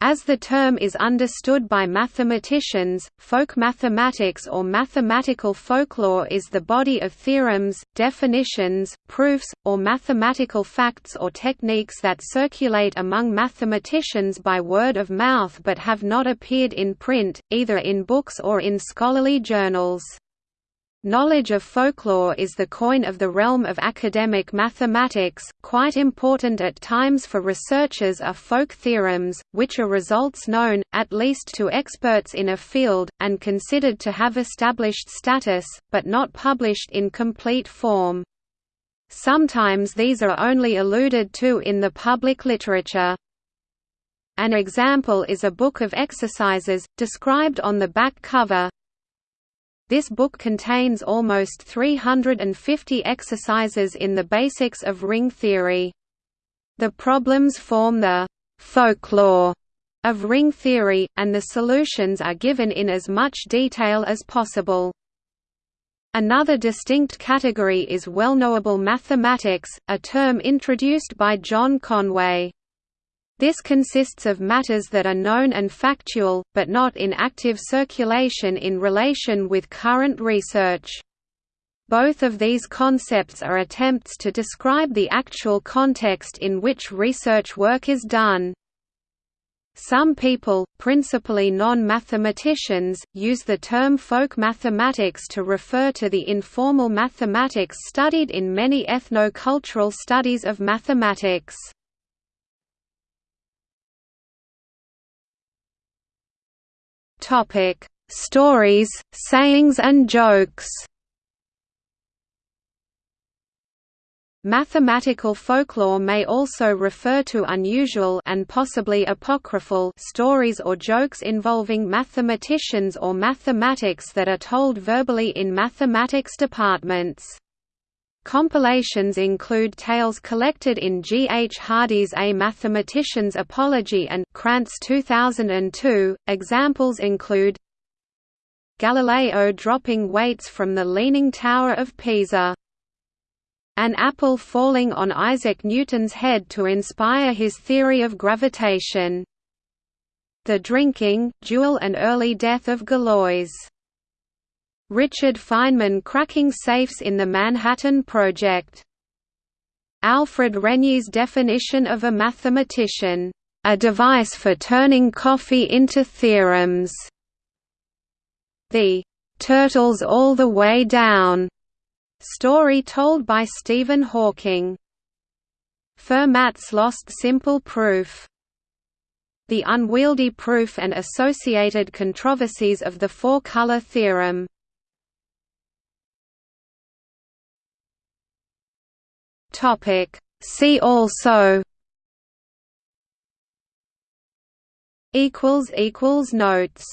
As the term is understood by mathematicians, folk mathematics or mathematical folklore is the body of theorems, definitions, proofs, or mathematical facts or techniques that circulate among mathematicians by word of mouth but have not appeared in print, either in books or in scholarly journals. Knowledge of folklore is the coin of the realm of academic mathematics, quite important at times for researchers are folk theorems, which are results known, at least to experts in a field, and considered to have established status, but not published in complete form. Sometimes these are only alluded to in the public literature. An example is a book of exercises, described on the back cover, this book contains almost 350 exercises in the basics of ring theory. The problems form the folklore of ring theory, and the solutions are given in as much detail as possible. Another distinct category is well-knowable mathematics, a term introduced by John Conway. This consists of matters that are known and factual, but not in active circulation in relation with current research. Both of these concepts are attempts to describe the actual context in which research work is done. Some people, principally non-mathematicians, use the term folk mathematics to refer to the informal mathematics studied in many ethno-cultural studies of mathematics. Topic: Stories, sayings and jokes. Mathematical folklore may also refer to unusual and possibly apocryphal stories or jokes involving mathematicians or mathematics that are told verbally in mathematics departments. Compilations include tales collected in G. H. Hardy's A Mathematician's Apology and Krantz 2002. Examples include Galileo dropping weights from the Leaning Tower of Pisa. An apple falling on Isaac Newton's head to inspire his theory of gravitation. The drinking, duel and early death of Galois. Richard Feynman cracking safes in the Manhattan Project. Alfred Renyi's definition of a mathematician, "...a device for turning coffee into theorems." The "...turtles all the way down." story told by Stephen Hawking. Fermat's lost simple proof. The unwieldy proof and associated controversies of the four-color theorem. Topic. See also equals equals notes